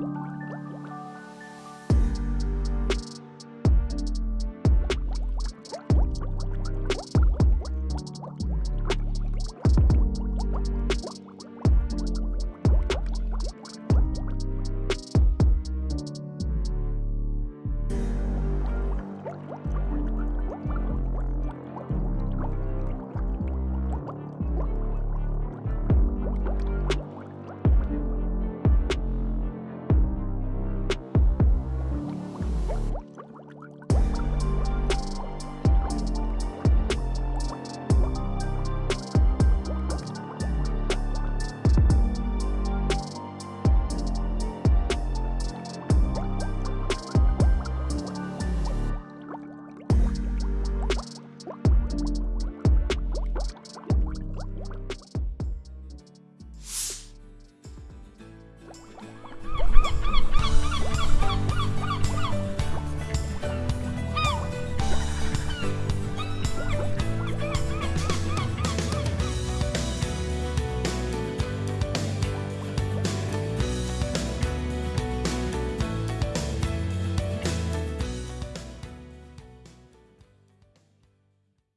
you